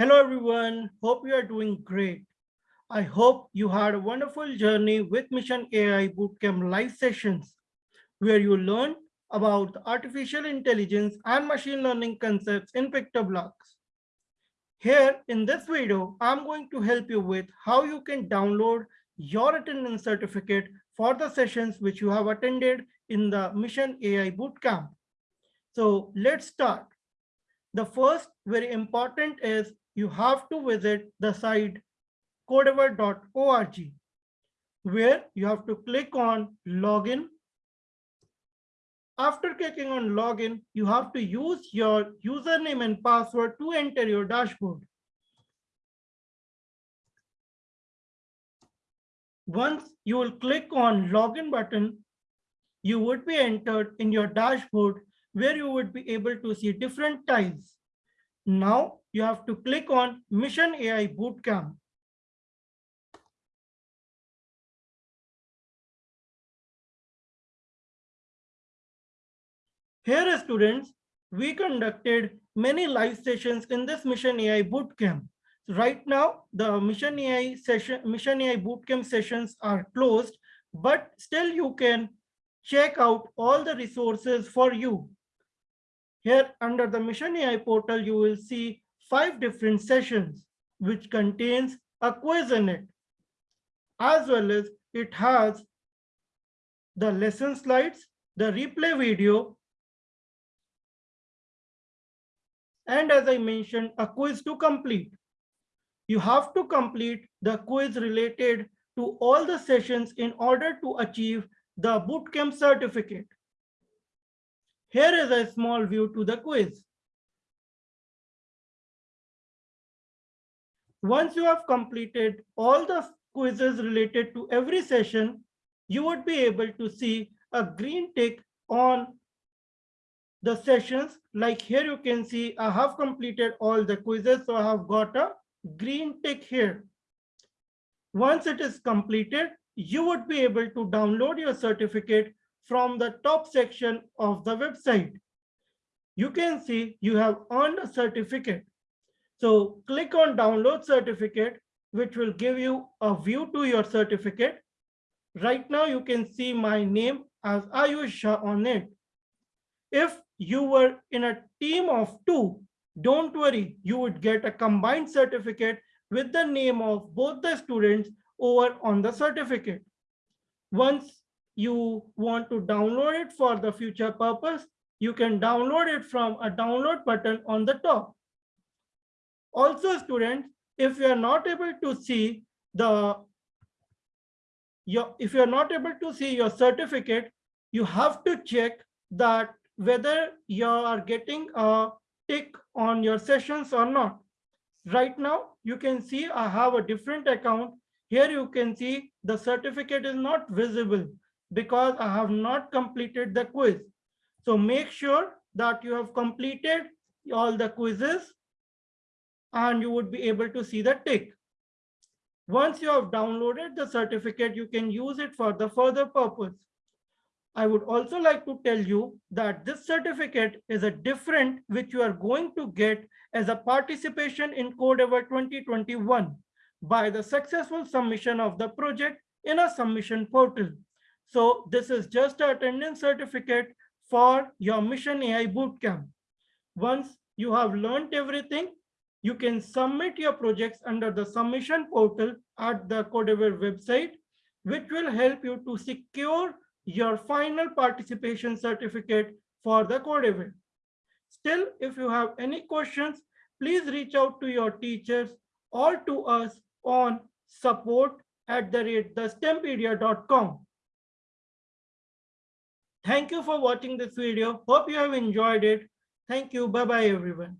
Hello, everyone. Hope you are doing great. I hope you had a wonderful journey with Mission AI Bootcamp live sessions, where you learn about artificial intelligence and machine learning concepts in PictoBlox. Here in this video, I'm going to help you with how you can download your attendance certificate for the sessions which you have attended in the Mission AI Bootcamp. So let's start. The first very important is you have to visit the site codavor.org where you have to click on login. After clicking on login, you have to use your username and password to enter your dashboard. Once you will click on login button, you would be entered in your dashboard where you would be able to see different tiles. Now you have to click on Mission AI Bootcamp. Here, students, we conducted many live sessions in this Mission AI Bootcamp. Right now, the Mission AI session, Mission AI Bootcamp sessions are closed, but still you can check out all the resources for you. Here under the Mission AI portal, you will see five different sessions, which contains a quiz in it, as well as it has the lesson slides, the replay video, and as I mentioned, a quiz to complete. You have to complete the quiz related to all the sessions in order to achieve the bootcamp certificate. Here is a small view to the quiz. Once you have completed all the quizzes related to every session, you would be able to see a green tick on the sessions. Like here you can see I have completed all the quizzes, so I have got a green tick here. Once it is completed, you would be able to download your certificate from the top section of the website. You can see you have earned a certificate. So click on download certificate, which will give you a view to your certificate. Right now you can see my name as Ayush Shah on it. If you were in a team of two, don't worry, you would get a combined certificate with the name of both the students over on the certificate. Once you want to download it for the future purpose, you can download it from a download button on the top. Also, students, if you are not able to see the your if you are not able to see your certificate, you have to check that whether you are getting a tick on your sessions or not. Right now, you can see I have a different account. Here you can see the certificate is not visible because I have not completed the quiz. So make sure that you have completed all the quizzes and you would be able to see the tick. Once you have downloaded the certificate, you can use it for the further purpose. I would also like to tell you that this certificate is a different which you are going to get as a participation in Codavor 2021 by the successful submission of the project in a submission portal. So this is just an attendance certificate for your Mission AI Bootcamp. Once you have learned everything, you can submit your projects under the submission portal at the Codavor website, which will help you to secure your final participation certificate for the Codavor. Still, if you have any questions, please reach out to your teachers or to us on support at the rate. Thank you for watching this video. Hope you have enjoyed it. Thank you. Bye-bye, everyone.